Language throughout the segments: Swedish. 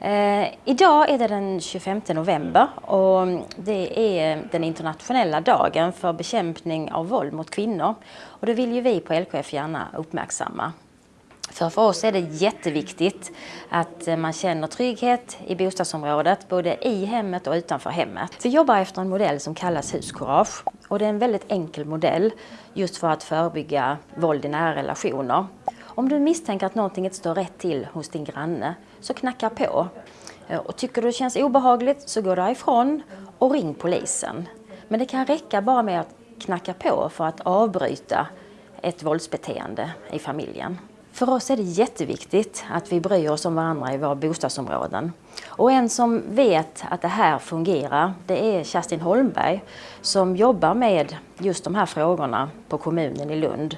Eh, idag är det den 25 november och det är den internationella dagen för bekämpning av våld mot kvinnor. Och det vill ju vi på LKF gärna uppmärksamma. För för oss är det jätteviktigt att eh, man känner trygghet i bostadsområdet, både i hemmet och utanför hemmet. Vi jobbar efter en modell som kallas Huskurage. och det är en väldigt enkel modell just för att förebygga våld i nära relationer. Om du misstänker att någonting inte står rätt till hos din granne, så knacka på. Eh, och tycker du det känns obehagligt så gå därifrån och ring polisen. Men det kan räcka bara med att knacka på för att avbryta ett våldsbeteende i familjen. För oss är det jätteviktigt att vi bryr oss om varandra i våra bostadsområden. Och en som vet att det här fungerar, det är Kerstin Holmberg som jobbar med just de här frågorna på kommunen i Lund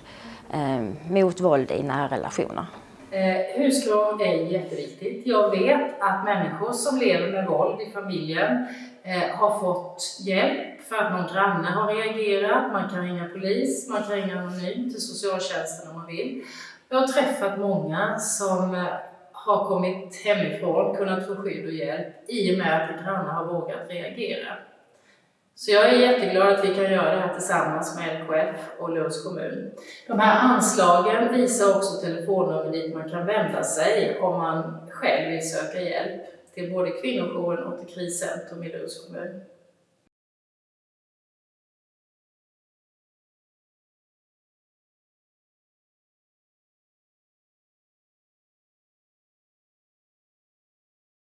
eh, mot våld i nära relationer. Eh, husklov är jätteviktigt. Jag vet att människor som lever med våld i familjen eh, har fått hjälp för att någon granne har reagerat. Man kan ringa polis, man kan ringa anonymt till socialtjänsten om man vill. Jag har träffat många som eh, har kommit hemifrån, kunnat få skydd och hjälp i och med att grannar har vågat reagera. Så jag är jätteglad att vi kan göra det här tillsammans med LKF och Lunds kommun. De här anslagen visar också telefonnummer dit man kan vända sig om man själv vill söka hjälp till både kvinnojouren och till kriscentrum i Lunds kommun.